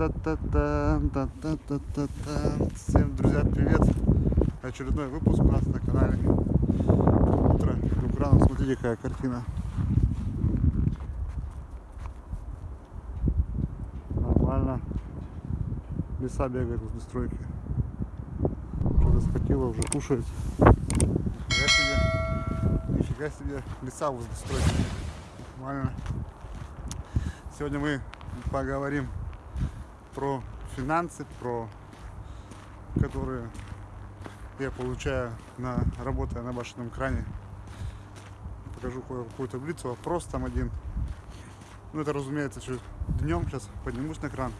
Та-та-та-та, та-та-та-та-та. Всем, друзья, привет! Очередной выпуск у нас на канале. Утро Украина. Смотрите, какая картина. Нормально. Леса бегают возле стройки. Что-то схватило, уже кушает. Нифига себе. Нифига себе. Леса возле стройки. Нормально. Сегодня мы поговорим про финансы, про которые я получаю на работая на башенном кране. Покажу какую-то таблицу, вопрос там один. Ну это разумеется чуть днем сейчас поднимусь на кран.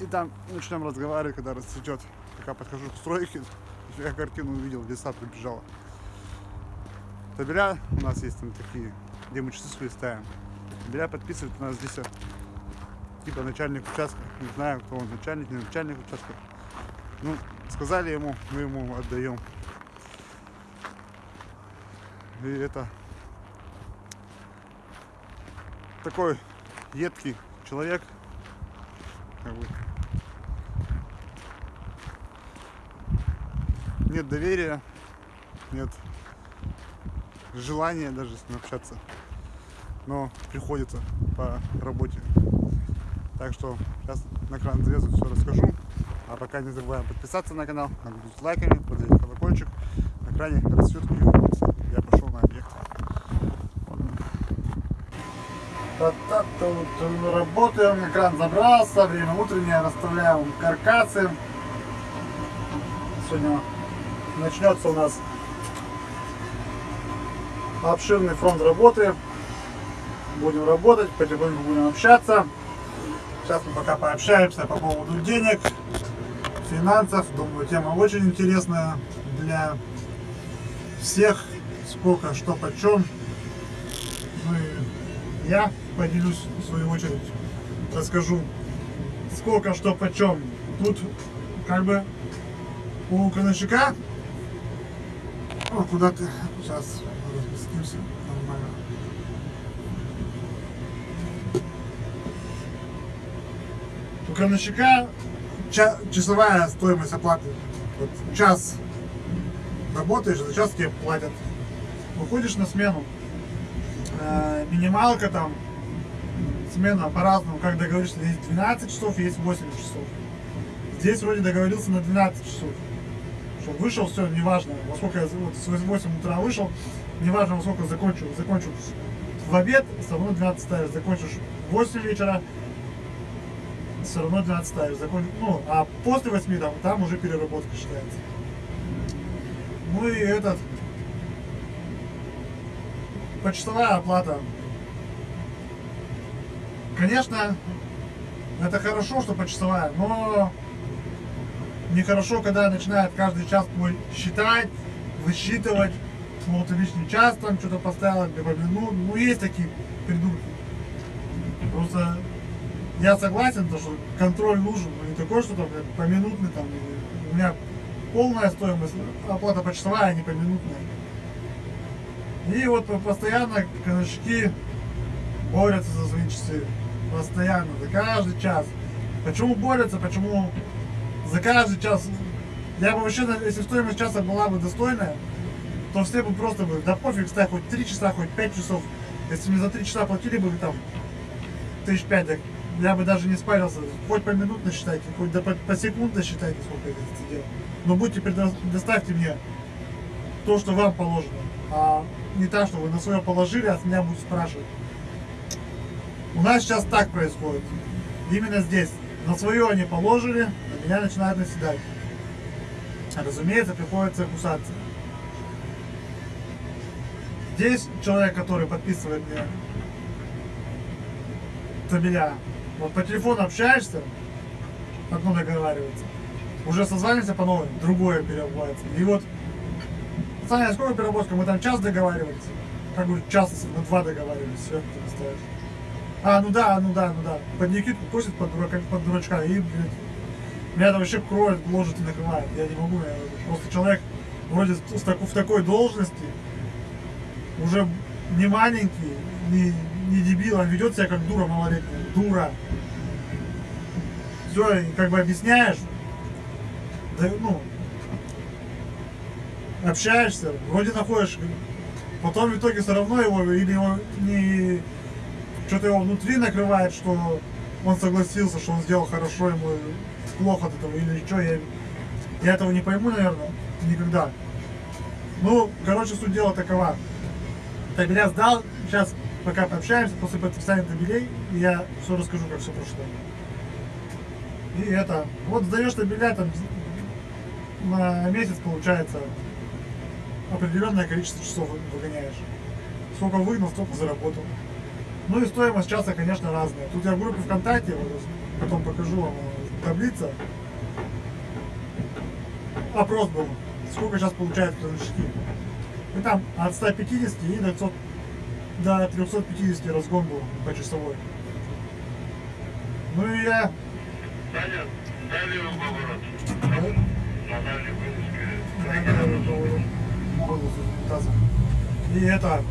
И там начнем разговаривать, когда расцветет. Пока подхожу к стройке, я картину увидел, леса прибежала. Табеля у нас есть там такие, где мы часы ставим. Табеля подписывает у нас здесь типа начальник участка. Не знаю, кто он, начальник, не начальник участка. Ну, сказали ему, мы ему отдаем. И это такой едкий человек, как бы, нет доверия, нет желания даже с ним общаться, но приходится по работе. Так что сейчас на кран залезу, все расскажу. А пока не забываем подписаться на канал, нагрузить лайками, подать колокольчик. На кране растет Я пошел на объект. Работаем, экран забрался, время утреннее, расставляем каркасы. Сегодня начнется у нас обширный фронт работы. Будем работать, потихоньку будем общаться. Сейчас мы пока пообщаемся по поводу денег, финансов. Думаю, тема очень интересная для всех. Сколько, что, почем. Ну и я поделюсь в свою очередь. Расскажу, сколько, что, почем. Тут как бы у крановщика о, куда ты сейчас разместимся нормально У крановщика часовая стоимость оплаты. Вот час работаешь, за час тебе платят. Выходишь на смену. Э, минималка там, смена по-разному, как договоришься, есть 12 часов, есть 8 часов. Здесь вроде договорился на 12 часов. Что вышел, все, неважно, во сколько я вот, с 8 утра вышел, неважно, во сколько закончил. Закончил в обед, все равно 12 ставишь. Закончишь в 8 вечера, все равно 12 ставишь. Закон... Ну, а после 8 там, там уже переработка считается. Ну и этот... Почтовая оплата. Конечно, это хорошо, что почтовая, но нехорошо, когда начинает каждый час твой считать, высчитывать, вот лишний час там что-то поставил, минут. Ну, есть такие придурки. Просто я согласен, то, что контроль нужен, но не такой, что там поминутный там, у меня полная стоимость, оплата почтовая, а не поминутная. И вот постоянно коночки борются за свои часы. Постоянно, за каждый час. Почему борются, почему за каждый час. Я бы вообще, если стоимость часа была бы достойная, то все бы просто бы, да пофиг, ставь хоть 3 часа, хоть 5 часов. Если мне за 3 часа платили бы там тысяч пять, я бы даже не спарился. Хоть по минутно считайте, хоть до, по, по секундно считайте, сколько я здесь сидел. Но будьте, предоставьте мне то, что вам положено. А не так, что вы на свое положили, а с меня будут спрашивать. У нас сейчас так происходит. Именно здесь. На свое они положили, на меня начинают наседать. Разумеется, приходится кусаться. Здесь человек, который подписывает мне табеля, вот по телефону общаешься, одно договаривается. Уже созваниваемся по новой, другое переобувается. И вот, Саня, сколько переработка? Мы там час договаривались. Как бы час на два договаривались, все, ты ставишь. А, ну да, ну да, ну да. Под Никитку косит под, дурака, под дурачка и, блядь, меня это вообще кроет, ложит и накрывает. Я не могу, я, просто человек вроде в такой должности, уже не маленький, не, не дебил, он ведет себя как дура малолетняя. Дура. все, как бы объясняешь, да, ну, общаешься, вроде находишь, потом в итоге все равно его, или его не, что-то его внутри накрывает, что он согласился, что он сделал хорошо, ему плохо от этого, или что, я, я этого не пойму, наверное, никогда. Ну, короче, суть дела такова. Табеля сдал, сейчас пока пообщаемся, после подписания табелей, я все расскажу, как все прошло. И это, вот сдаешь табеля, там на месяц получается определенное количество часов выгоняешь. Сколько выгнал, столько заработал. Ну и стоимость часа, конечно, разная. Тут я в группе ВКонтакте, вот, потом покажу вам э, таблица. Опрос был. Сколько сейчас получают крановщики. И там от 150 и до, 500, до 350 разгон был по часовой. Ну и я... Саня, дай левый поворот. Да, На дальней вылазке. да, да, да. И это...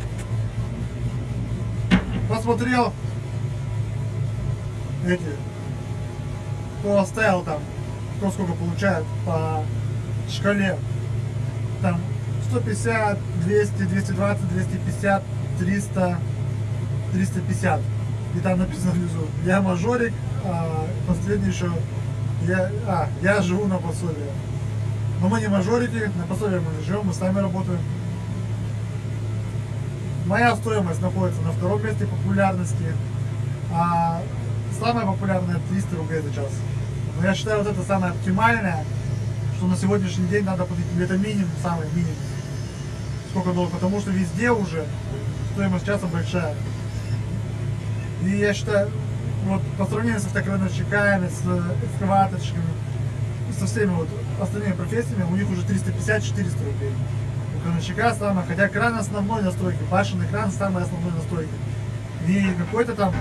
Посмотрел эти, кто оставил там, кто сколько получает по шкале. Там 150, 200, 220, 250, 300, 350. И там написано внизу, я мажорик, а последний еще, я, а, я живу на пособие. Но мы не мажорики, на пособие мы живем, мы сами работаем. Моя стоимость находится на втором месте популярности, а самая популярная 300 рублей за час. Но я считаю, вот это самое оптимальное, что на сегодняшний день надо платить, это минимум, самый минимум. Сколько долларов, потому что везде уже стоимость часа большая. И я считаю, вот по сравнению с автокрановщиками, с экскаваторщиками, со всеми вот остальными профессиями, у них уже 350-400 рублей. У крановщика самое, хотя кран основной настройки, башенный кран самый основной настройки. Не какой-то там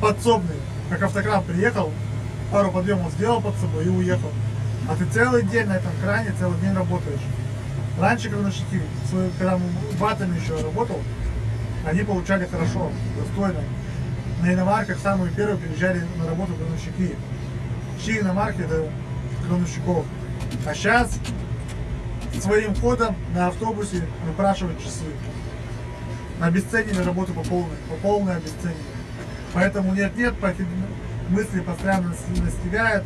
подсобный, как автокран приехал, пару подъемов сделал под собой и уехал. А ты целый день на этом кране, целый день работаешь. Раньше крановщики, свои- когда батами еще работал, они получали хорошо, достойно. На иномарках самые первые приезжали на работу крановщики. Чьи иномарки это крановщиков. А сейчас своим ходом на автобусе выпрашивают часы. Обесценили работу по полной, по полной обесценили. Поэтому нет-нет, мысли постоянно нас- настигают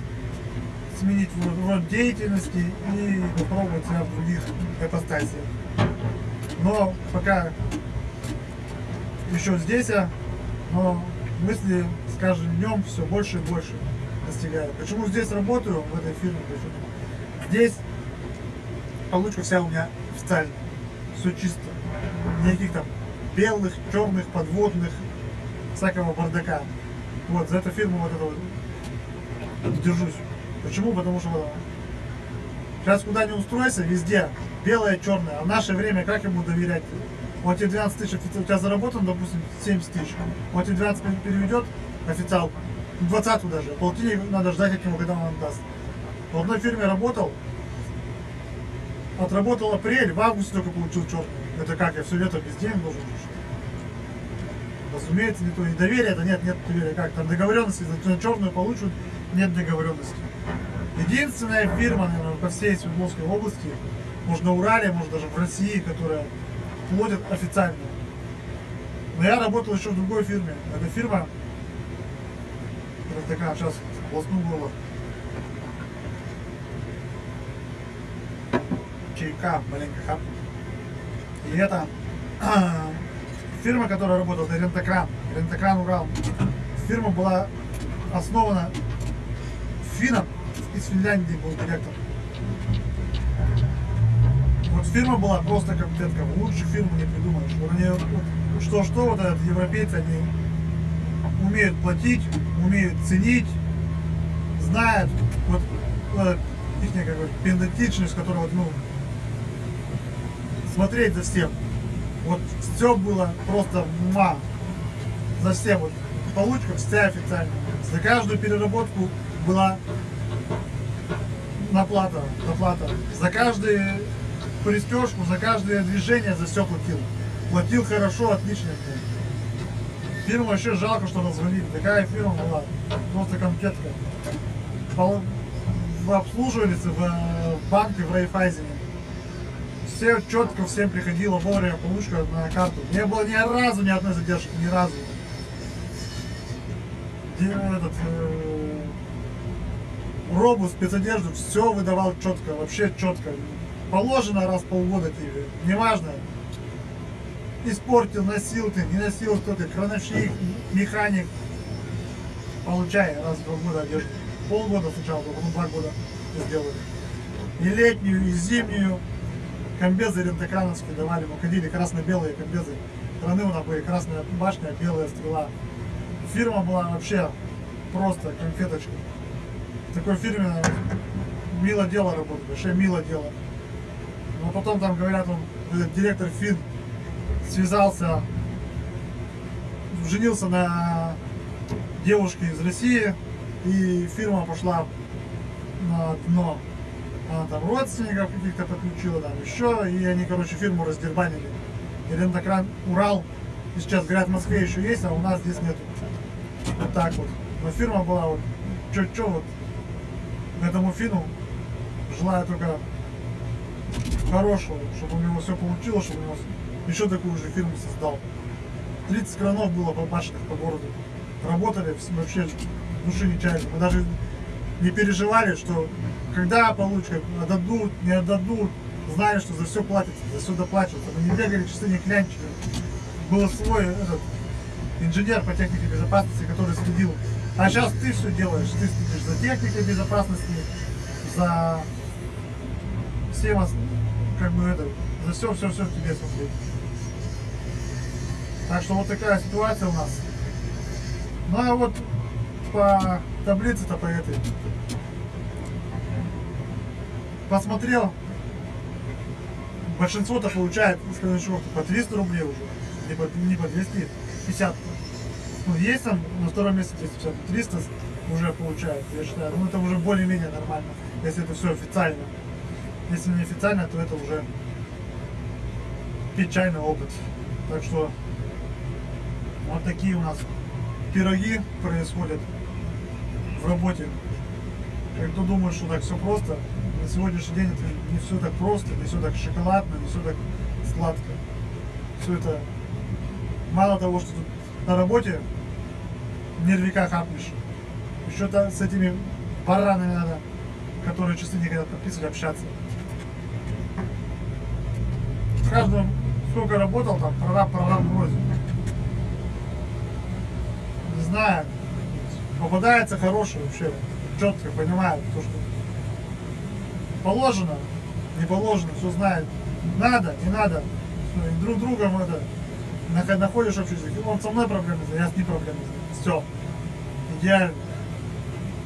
сменить род деятельности и попробовать себя в других ипостасиях. Но пока еще здесь, а, но мысли с каждым днем все больше и больше достигают. Почему здесь работаю, в этой фирме? Почему? Здесь получка вся у меня официальная. Все чисто. Никаких там белых, черных, подводных, всякого бардака. Вот, за эту фирму вот это вот держусь. Почему? Потому что вот, сейчас куда не устройся, везде белое, черное. А в наше время как ему доверять? Он тебе 12 тысяч, у тебя заработан, допустим, 70 тысяч. Он тебе 12 пер- переведет официал, 20 даже. Полтинник надо ждать от него, когда он даст. В одной фирме работал, отработал апрель, в августе только получил черный. Это как, я все лето без денег должен? Разумеется, не то. И доверия это нет, нет доверия. Как там договоренности, на черную получат, нет договоренности. Единственная фирма, наверное, по всей Свердловской области, может на Урале, может даже в России, которая платит официально. Но я работал еще в другой фирме. Эта фирма, это такая, сейчас полосну было. Чайка маленько хапнул. И это фирма, которая работала, это Рентокран, Рентокран Урал. Фирма была основана финном, из Финляндии был директор. Вот фирма была просто компетентка, лучше фирму не придумаешь. Вот они, что-что, вот этот европейцы, они умеют платить, умеют ценить, знают, вот, вот их как которая вот, ну, смотреть за всем. Вот все было просто ма. За всем. Вот получка вся официально. За каждую переработку была наплата, наплата. За каждую пристежку, за каждое движение за все платил. Платил хорошо, отлично. Фирму вообще жалко, что развалили. Такая фирма была. Просто конфетка. Пол- в- Обслуживались в э, банке в Райфайзене. Все четко, всем приходило вовремя получка на карту. Не было ни разу ни одной задержки, ни разу. Где Этот, э, робу, спецодежду, все выдавал четко, вообще четко. Положено раз в полгода тебе, неважно. Испортил, носил ты, не носил кто ты, крановщик, механик. Получай раз в два года одежду. Полгода сначала, потом два года сделали. И летнюю, и зимнюю. Комбезы рентокрановские давали, мы ходили красно-белые комбезы. Страны у нас были красная башня, белая стрела. Фирма была вообще просто конфеточка. Такой фирме мило дело работать, вообще мило дело. Но потом там говорят, он, этот директор Фин связался, женился на девушке из России, и фирма пошла на дно. Она там родственников каких-то подключила, там еще, и они, короче, фирму раздербанили. И рентокран Урал, и сейчас, говорят, в Москве еще есть, а у нас здесь нету. Вот так вот. Но фирма была вот, чё-чё вот, этому фину желаю только хорошего, чтобы у него все получилось, чтобы у него еще такую же фирму создал. 30 кранов было побашенных по городу. Работали вообще души не чаяли. Мы даже не переживали, что когда получка, отдадут, не отдадут, знали, что за все платится, за все доплачивается. Мы не бегали, часы не клянчили. Был свой этот, инженер по технике безопасности, который следил. А сейчас ты все делаешь, ты следишь за техникой безопасности, за всем, как бы это, за все, все, все тебе смотреть. Так что вот такая ситуация у нас. Ну а вот по таблице-то по этой. Посмотрел. Большинство-то получает из казначеев по 300 рублей уже. Не по, не по 250. Ну, есть там на втором месте 250, 300 уже получают, я считаю. Ну, это уже более-менее нормально, если это все официально. Если не официально, то это уже печальный опыт. Так что вот такие у нас пироги происходят в работе. Как кто думает, что так все просто, на сегодняшний день это не все так просто, не все так шоколадно, не все так сладко. Все это мало того, что тут на работе нервика хапнешь, еще то с этими баранами надо, которые часы не хотят подписывать, общаться. В каждом, сколько работал, там прораб, прораб бросит. Не знаю, попадается хороший вообще, четко понимает то, что положено, не положено, все знает. Надо, не надо. Друг другом это находишь общий язык. Он со мной проблемы, я с ним проблемы. Все. Идеально.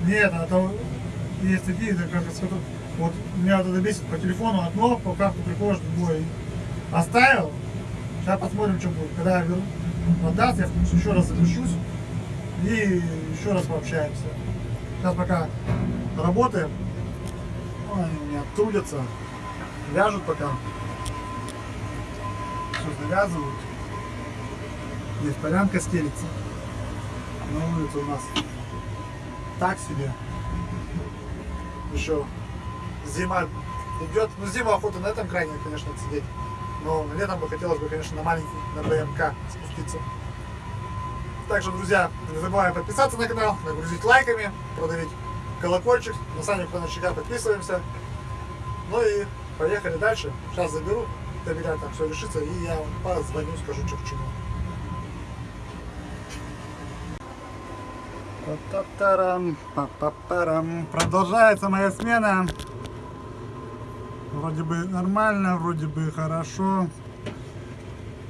Нет, а то есть такие, да, как с которых- вот меня вот это бесит по телефону одно, по карту приходишь другое. Оставил, сейчас посмотрим, что будет. Когда я верну, отдаст, я еще раз запишусь и еще раз пообщаемся. Сейчас пока работаем. Они меня трудятся, вяжут пока. Все завязывают. Здесь полянка стелится. На улице у нас так себе. Еще зима идет. Ну, зима охота на этом крайне, конечно, сидеть. Но летом бы хотелось бы, конечно, на маленький, на БМК спуститься. Также, друзья, не забываем подписаться на канал, нагрузить лайками, продавить колокольчик. На сами Панарчика подписываемся. Ну и поехали дальше. Сейчас заберу, доверяю, там все решится, и я вам позвоню, скажу, что к чему. Та-та-тарам, па-па-парам. Продолжается моя смена. Вроде бы нормально, вроде бы хорошо.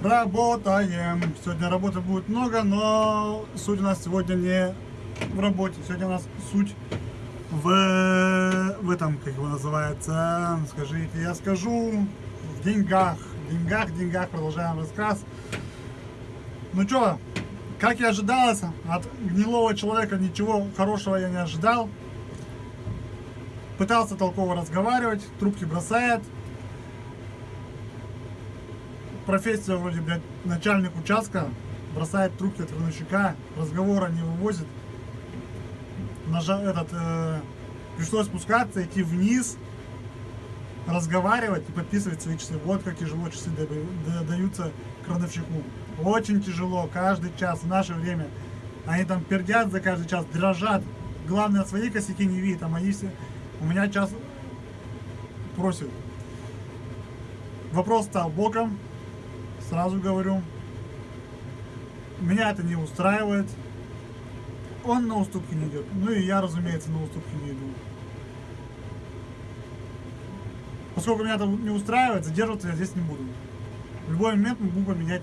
Работаем. Сегодня работы будет много, но суть у нас сегодня не в работе. Сегодня у нас суть в, в этом, как его называется, скажите, я скажу, в деньгах. В деньгах, в деньгах продолжаем рассказ. Ну что, как и ожидалось, от гнилого человека ничего хорошего я не ожидал. Пытался толково разговаривать, трубки бросает. Профессия вроде, блядь, начальник участка. бросает трубки от крановщика, разговора не вывозит. Нажа этот, э, пришлось спускаться, идти вниз, разговаривать и подписывать свои часы. Вот как тяжело часы даются крановщику. Очень тяжело, каждый час в наше время. Они там пердят за каждый час, дрожат. Главное, свои косяки не видят, а мои все... У меня час просит. Вопрос стал боком, сразу говорю. Меня это не устраивает. Он на уступки не идет. Ну и я, разумеется, на уступки не иду. Поскольку меня это не устраивает, задерживаться я здесь не буду. В любой момент могу поменять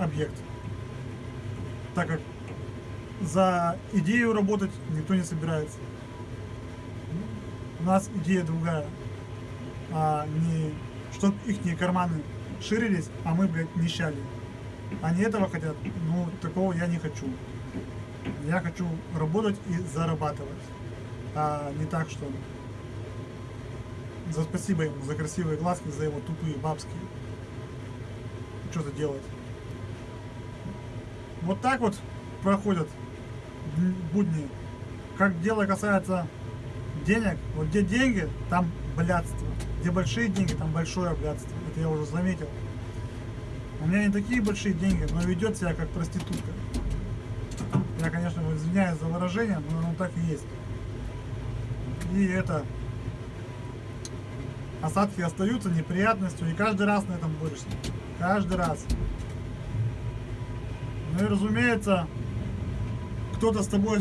объект. Так как за идею работать никто не собирается. У нас идея другая. А не чтоб их карманы ширились, а мы, блядь, нищали. Они этого хотят, ну, такого я не хочу. Я хочу работать и зарабатывать. А не так, что за спасибо ему, за красивые глазки, за его тупые бабские. Что-то делать. Вот так вот проходят дн- будни. Как дело касается денег, вот где деньги, там блядство. Где большие деньги, там большое блядство. Это я уже заметил. У меня не такие большие деньги, но ведет себя как проститутка. Я, конечно, извиняюсь за выражение, но оно так и есть. И это осадки остаются неприятностью, и каждый раз на этом борешься. Каждый раз. Ну и разумеется, кто-то с тобой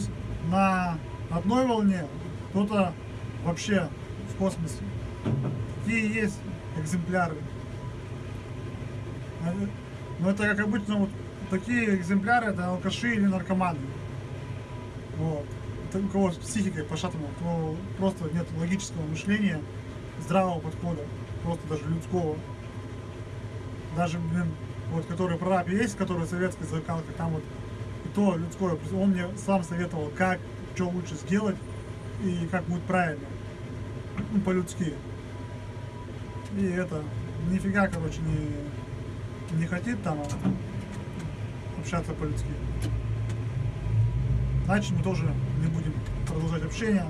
на одной волне, кто-то вообще в космосе. Такие есть экземпляры. Э, Но это как обычно вот такие экземпляры это алкаши или наркоманы. Вот. У кого с психикой пошатана, у кого просто нет логического мышления, здравого подхода, просто даже людского. Даже, блин, вот который прораб есть, который советской закалка, там вот и то людское, он мне сам советовал, как, что лучше сделать и как будет правильно. Ну, по-людски. И это, нифига, короче, не, не хотит там общаться по-людски. Значит, мы тоже не будем продолжать общение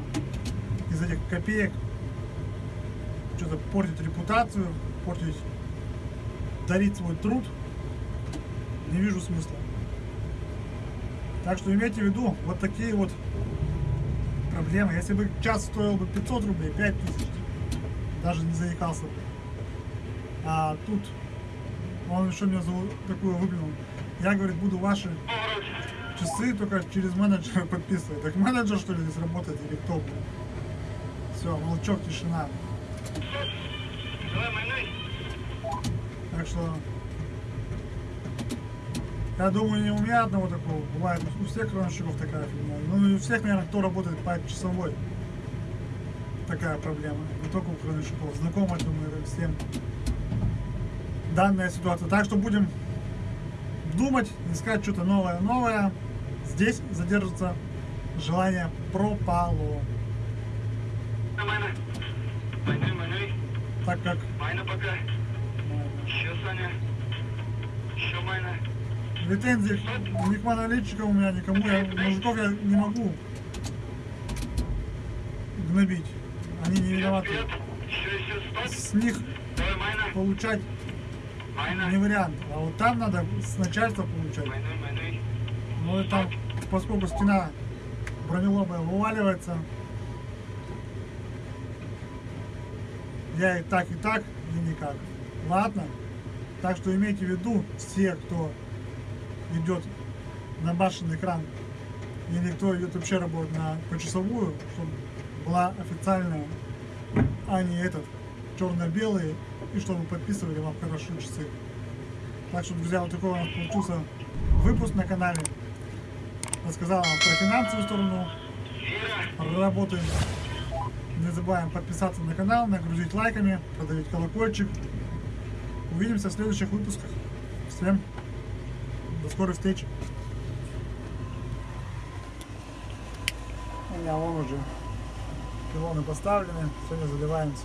из этих копеек. Что-то портить репутацию, портить, дарить свой труд. Не вижу смысла. Так что имейте в виду, вот такие вот проблемы. Если бы час стоил бы 500 рублей, 5000, даже не заикался бы. А тут он еще мне за такую выплюнул. Я, говорит, буду ваши часы только через менеджера подписывать. Так менеджер, что ли, здесь работает или кто? Все, молчок, тишина. Так что я думаю, не у меня одного такого. Бывает у всех крановщиков такая фигня. Ну и у всех, наверное, кто работает по часовой. Такая проблема. Не только у крановщиков. Знакома, думаю, всем данная ситуация. Так что будем думать, искать что-то новое. Новое. Здесь задержится желание пропало. Майна. Так как Майна пока. Еще, Саня. Еще майна. Претензий ни к монолитчикам у меня, никому. Я, мужиков я не могу гнобить. Они не виноваты. С них получать не вариант. А вот там надо с начальства получать. Ну и там, поскольку стена бронелобая вываливается, я и так, и так, и никак. Ладно? Так что имейте в виду, все, кто идет на башенный экран, или кто идет вообще работать на почасовую, чтобы была официальная, а не этот, черно-белый, и чтобы подписывали вам хорошо часы. Так что, друзья, вот такой у нас получился выпуск на канале. Рассказал вам про финансовую сторону работы. Не забываем подписаться на канал, нагрузить лайками, продавить колокольчик. Увидимся в следующих выпусках. Всем до скорой встречи. У меня вон уже пилоны поставлены, сегодня заливаемся.